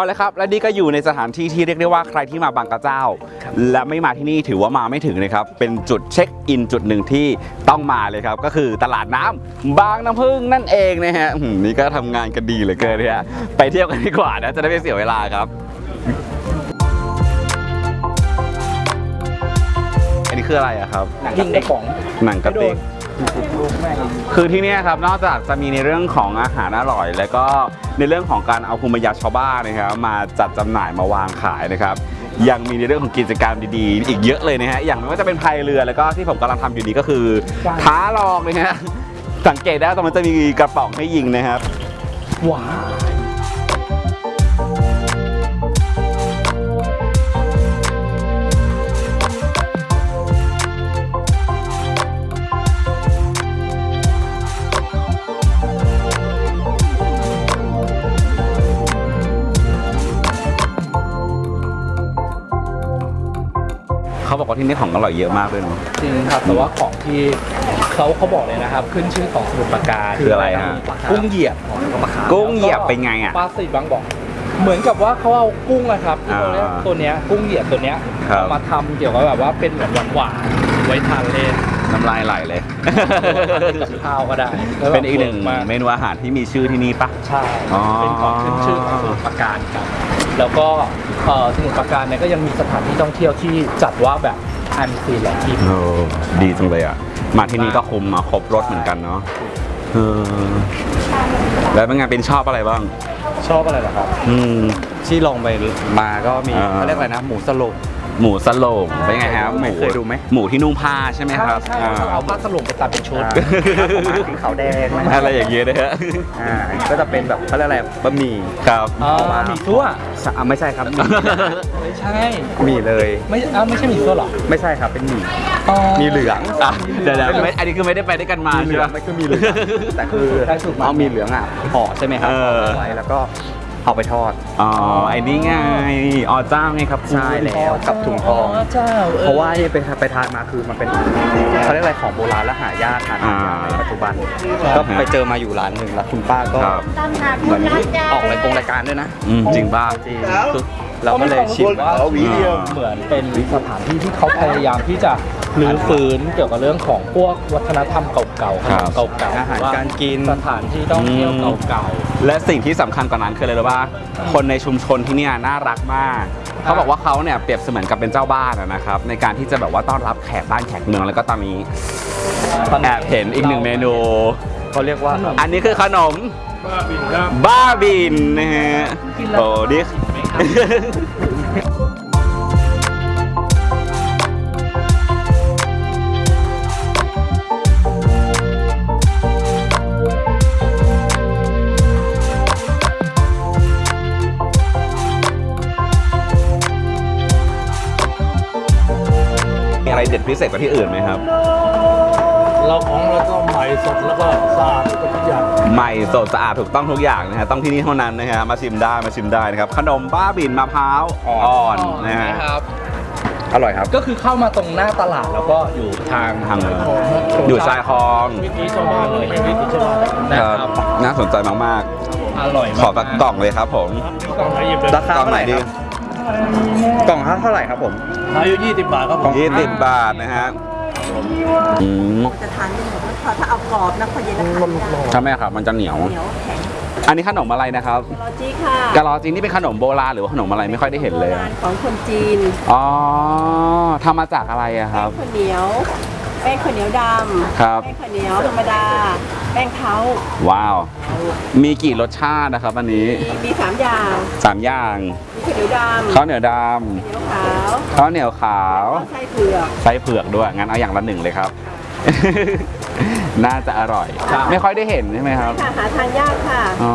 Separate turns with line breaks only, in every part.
เอาเลยครับ และนี่ก็อยู่ในสถานที่ที่เรียกได้ว่าใครที่มาบางกระเจ้า และไม่มาที่นี่ถือว่ามาไม่ถึงนะครับ เป็นจุดเช็คอินจุดหนึ่งที่ต้องมาเลยครับ ก็คือตลาดน้ำบางน้ำพึ่งนั่นเองนะฮะอืมนี่ก็ทำงานกันดีเหลือเกินนะฮะไปเที่ยวกันดีกว่านะจะได้ไม่เสียเวลาครับอันนี้คืออะไรอะครับ
ยิงกระป๋อง
หนังกระติก คือที่นี่ครับนอกจากจะมีในเรื่องของอาหารอร่อย แล้วก็ในเรื่องของการเอาภูมิปัญญาชาวบ้านนะครับมาจัดจำหน่ายมาวางขายนะครับ ยังมีในเรื่องของกิจกรรมดีๆ อีกเยอะเลยนะฮะอย่างไม่ว่าจะเป็นพายเรือแล้วก็ที่ผมกำลังทำอยู่นี้ก็คือท้าลองนะฮะสังเกตได้ตรงนั้นจะมีกระป๋องให้ยิงนะครับ
ว้าว
ที่นี่ของอร่อยเยอะมากเลยเนาะ
จริงครับแต่ว่าของที่เขาเขาบอกเลยนะครับ ขึ้นชื่อของสมุทรปราการ
คืออะไรฮะ
กุ้งเหยียบของปลาคาร์ฟ
กุ้งเหยียบเป็นไงอะ
ปลาสีบางบอกเหมือนกับว่าเขาเอากุ้งนะครับที่เขาเรียก
อ่า
ตัวเนี้ยกุ้งเหยียบตัวเนี้ย
ครับ
เอามาทำเกี่ยวกับแบบว่าเป็นเหมือนหวานๆไว้ทานเล่น
น้ำลายไหลเลย
กับข้าวก็ได้แล้วแบบ
เป็นอีกหนึ่ง
มาก
เมนูอาหารที่มีชื่อที่นี่ปะ
ใช่
อ๋อ
เป็นของขึ้นชื่อของสมุทรปราการครับแล้วก็เอ่อสมุทรปราการเนี่ยก็ยังมีสถานที่ท่องเที่ยวที่จัดว่าแบบ อันซีนและที่
โอ้ดีจังเลยอะ มาที่นี่ก็คุมมาครบรถเหมือนกันเนาะเออแล้วเป็นไงเป็นชอบอะไรบ้าง
ชอบอะไรเหรอครับ
อืม
ที่ลองไปมาก็มี
อ่า
เขาเรียกอะไรนะ หมูสโลง
หมูสโลงเป็นไงครับหมู
เคยดูไหม
หมูที่นุ่งผ้าใช่ไหมครับ
ใช่ใช่เขาเอาผ้าสลุงไปตัดเป็นชุด
มาสีขาวแดงนะ
อะไรอย่างเงี้ยนะฮะ
อ่าก็จะเป็นแบบเขาเรียกอะไรบะหมี่
ครับ
อ๋อหมีซั่ว
สะอะไม่ใช่ครับหมี่
ไม่ใช่
หมี่เลย
ไม่อ้าวไม่ใช่หมีซั่วเหรอ
ไม่ใช่ครับเป็นหมี่
อ๋อ
มีเหลือง
อะเดี๋ยวเดี๋ยวไม่อันนี้คือไม่ได้ไปด้วยกันมา
มีเหลื
ใช่
อง
ไหม
ไม่คือมีเหลืองแต่คือ
ได้ถูกมา
เอามีเหลืองอะห่อใช่ไหมครับ
เออ
ห่อไว้แล้วก็ เอาไปทอด
อ๋อไอ้นี่ไงอ๋อเจ้าไงครับ
ใช่แล้วกับถุงทอง
เจ้าออ
เพราะว่าที่ไปไปทานมาคือมันเป็นเขาเรียกอะไรของโบราณและหายากหาทานยากในปัจจุบัน ก็ไปเจอมาอยู่ร้านหนึ่งแล้วคุณป้าก็
ครับ
เหมือนออกรายกงรายการด้วยนะ
อืมจริงป่ะ
จริงคือ เราก็เลยชิมว่า
เอาหวีเดียว
เหมือนเป็นสถานที่ที่เขาพยายามที่จะรื้อฟื้นเกี่ยวกับเรื่องของพวกวัฒนธรรมเก่าๆขนมเก่าๆ
อาหารการกิน
สถานที่ท่องเที่ยวเก่า
และสิ่งที่สำคัญกว่านั้นคืออะไรรู้ป่ะคนในชุมชนที่เนี่ยน่ารักมากเขาบอกว่าเขาเนี่ยเปรียบเสมือนกับเป็นเจ้าบ้านอะนะครับ ในการที่จะแบบว่าต้อนรับแขกบ้านแขกเมืองแล้วก็ตอนนี้
ๆ
แอบเห็นอีกหนึ่งเมนู
เขาเรียกว่า
อันนี้คือขนม บ้าบินนะฮะโอ้ดิ มีอะไรเด็ดพิเศษกว่าที่อื่นไหมครับ
เราของเราก็ใหม่สดแล้วก็สะอาดทุกอย่าง
ใหม่สดสะอาดถูกต้องทุกอย่างนะฮะต้องที่นี่เท่านั้นนะฮะมาชิมได้มาชิมได้นะครับขนมบ้าบินมะพร้าวอ่อนนะฮะ
ครับ
อร่อยครับ
ก็คือเข้ามาตรงหน้าตลาดแล้วก็อยู่ทาง
ทางอยู่ชายคลอง
วิถีชาวบ้านเลยวิถีชาวบ้านนะ
ค
ค
รั
รั
บบน่าสนใจมาก
อร่อย
ๆ
มาก
ขอสักกล่องเลยครับผม
กล่องละยี่สิบ
ราคา
กล่องไหนดี
กล่องเท่าไหร่ครับผม
อายุยี่สิบบาทครับผม
ยี่สิบบาทนะฮะ อืม
จะทานได้หมดถ้าถ้าเอากรอบนะพอเย็นแล้วทานไม่ได้
ใช่ไหมครับมันจะเหนียว
เหนียวแข็ง
อันนี้ขนมอะไรนะครับ
รอจีค่ะ
กะลอจีนนี่เป็นขนมโบราณหรือว่าขนมอะไรไม่ค่อยได้เห็นเลย
โบราณของคนจีน
อ๋อทำมาจากอะไรอะค
แป้
รั
ง
บ
ข้าวเหนียว แป้งข้าวเหนียวดำ
ครับ
แป้งข้าวเหนียวธรรมดา แป้งเท้า
ว้าว มีกี่รสชาตินะครับอันนี้
มีมีสามอย่าง
สามอย่าง
มีข้าวเหนียวดำ
ข้าวเหนียวด
ข้าวเหนียวขาวำ
ข้าวเหนียวขาว
ไส้เผือก
ไส้เผือกด้วย งั้นเอาอย่างละหนึ่งเลยครับ น่าจะอร่อย ไม่ค่อยได้เห็นใช่ไหมครับ
ค่ะหาทานยากค่ะ
อ๋อ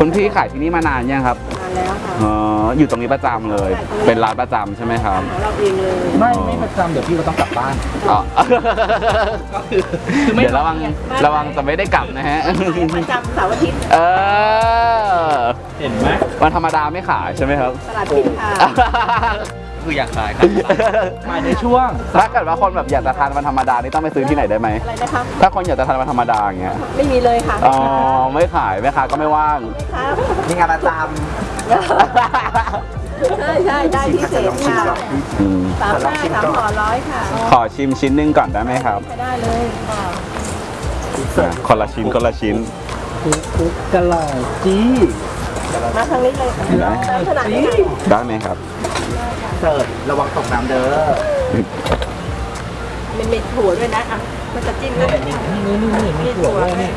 คุณพี่ขายที่นี่มานานยังครับ
ทานแล้วค่ะ
อ๋ออยู่ตรงนี้ประจำเลย เป็นร้านประจำใช่ไหมครับ
ของเราเองเลย
ไม่ไม่ประจำเดี๋ยวพี่ก็ต้องกลับบ้าน
อ๋อ
คือไม่
เดี๋ยวระวังระวังจะไม่ได้กลับนะฮะ
ประจำเสาร์อาทิตย์
เออ
เห็นไหม
วันธรรมดาไม่ขายใช่ไหมครับ
ตลาดปิดค่ะ
คืออยากขายครับ
มาในช่วง
ถ้าเกิดว่าคนแบบอยากจะทานมันธรรมดานี่ต้องไปซื้อที่ไหนได้ไหม
อะไรนะคะ
ถ้าคนอยากจะทานมันธรรมดาอย่างเงี้ย
ไม่มีเลยค่ะ
อ๋อไม่ขายแม่ค้าก็ไม่ว่าง
ครับ
มีงานประจ
ใช่ใช่ได้พิเศษค่ะ
อืม
สามห้าสามห่อร้อยค่ะ
ขอชิมชิ้นหนึงก่อนได้ไหมครับ
ใช้ได้เลยค่ะ
อะคนละชิ้นคนละชิ้น
คุกคุกกะหล่ำจี้
มาทางนี้เลยค่ะ
ได้
ได้ขนาดนี้
ได้ไหมครับำ
เสิร์ฟระวังตกน้ำเด้อ
มันมีถั่วด้วยนะอะมันจะจิ้มด้วย
นี่นี่นี่นี่มีถั่วด้วยนี่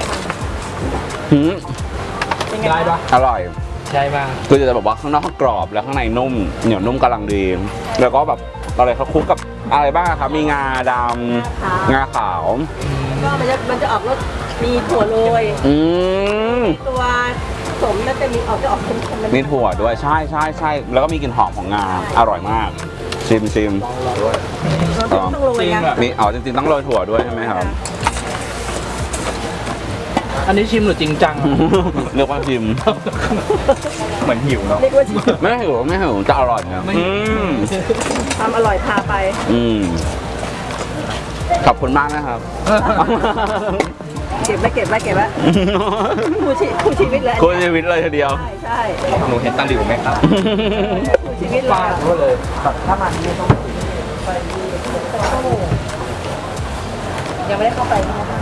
หืม
เป็นไง
ได้ปะ
อร่อย
ใช่มาก
คือจะแบบว่าข้างนอกกรอบแล้วข้างในนุ่ม เหนียวนุ่มกำลังดี แล้วก็แบบอะไรเขาคลุกกับอะไรบ้างครับมีงาดำงาขาว
ก็มันจะมันจะออกรสมีถั่วโรย
อืม
ตัว สมน่าจะมีออกจะออกเค็มๆ
มีถั่วด้วยใช่ใช่ใช่แล้วก็มีกลิ่นหอมของงาอร่อยมาก ชิมชิม
เราต้องโรยนะ
มีอ๋อจริงๆต้องโรยถั่วด้วยใช่ไหมครับ
อันนี้ชิมหรือจริงจัง
เรียกว่าชิม
เหมือนหิวเนาะ
เรียกว่าชิม
ไม่หิวไม่หิวจะอร่อยนะ
ไม่
อืม
ความอร่อยพาไป
อืมขอบคุณมากนะครับ
เก็บไว้เก็บไว้เก็บไว้คู่ชีคู่ชีวิตเลย
คุณชีวิตเลยทีเดียว
ใช่ใช่
หนูเห็นตาหลิวไหมครับ
คู่ชีวิตเล
ฟายดก็เลย
ถ้ามันไม่ต้อง
ยังไม่ได้เข้าไปนะคะ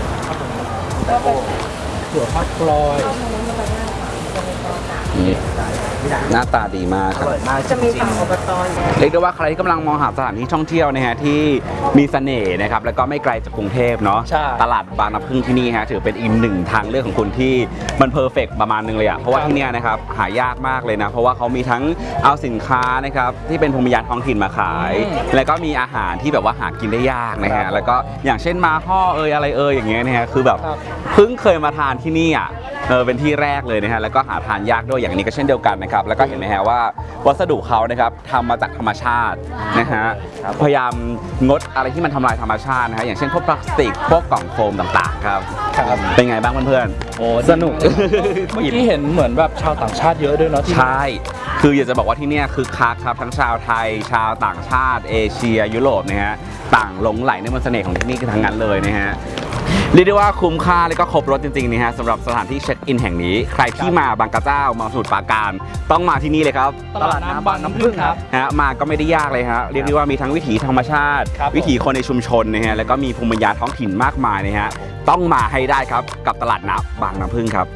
ก็ไป
ถั่วพักกลอย
หน้าตาดีมากครับ
จะมีทางอบตอยู่
เรียกได้ว่าใครที่กำลังมองหาสถานที่ท่องเที่ยวนะฮะที่มีเสน่ห์นะครับแล้วก็ไม่ไกลจากกรุงเทพเนาะ
ใช่
ตลาดบางน้ำพึ่งที่นี่ฮะถือเป็นอีกหนึ่งทางเลือกของคุณที่มันเพอร์เฟกประมาณนึงเลยอะเพราะว่าที่เนี่ยนะครับหายากมากเลยนะ เพราะว่าเขามีทั้งเอาสินค้านะครับที่เป็นภูมิปัญญาท้องถิ่นมาขายแล้วก็มีอาหารที่แบบว่าหากินได้ยากนะฮะแล้วก็อย่างเช่นมาห่อเอยอะไรเอยอย่างเงี้ยนะฮะคือแบบ
ครับ
เพิ่งเคยมาทานที่นี่อะ เออเป็นที่แรกเลยนะฮะแล้วก็หาทานยากด้วยอย่างนี้ก็เช่นเดียวกันนะครับแล้วก็เห็นไหมฮะว่าวัสดุเขานะครับทำมาจากธรรมชาตินะฮะพยายามงดอะไรที่มันทำลายธรรมชาตินะฮะอย่างเช่นพวกพลาสติกพวกกล่องโฟมต่างๆครับ
ครับ
เป็นไงบ้างเพื่อน
โอ้
ๆสนุก
เมื่อกี้เห็นเหมือนแบบชาวต่างชาติเยอะด้วยเนาะที่
ใช่คืออยากจะบอกว่าที่เนี่ยคือคักครับทั้งชาวไทย ชาวต่างชาติ เอเชีย ยุโรปนะฮะต่างหลงไหลในมนต์เสน่ห์ของที่นี่คือทั้งนั้นเลยนะฮะเรียกได้ว่าคุ้มค่าและก็ครบรถจริงๆนะฮะสำหรับสถานที่เช็คอินแห่งนี้ ใครที่มาบางกระเจ้ามาสมุทรปราการ ต้องมาที่นี่เลยครับ
ตลาดน้ำบางน้ำพึ่งครับ
ฮะมาก็ไม่ได้ยากเลยฮะเรียกได้ว่ามีทั้งวิถีธรรมชาติ
ครับผม
วิถีคนในชุมชนนะฮะแล้วก็มีภูมิปัญญาท้องถิ่นมากมายนะฮะต้องมาให้ได้ครับกับตลาดน้ำบางน้ำพึ่งครับ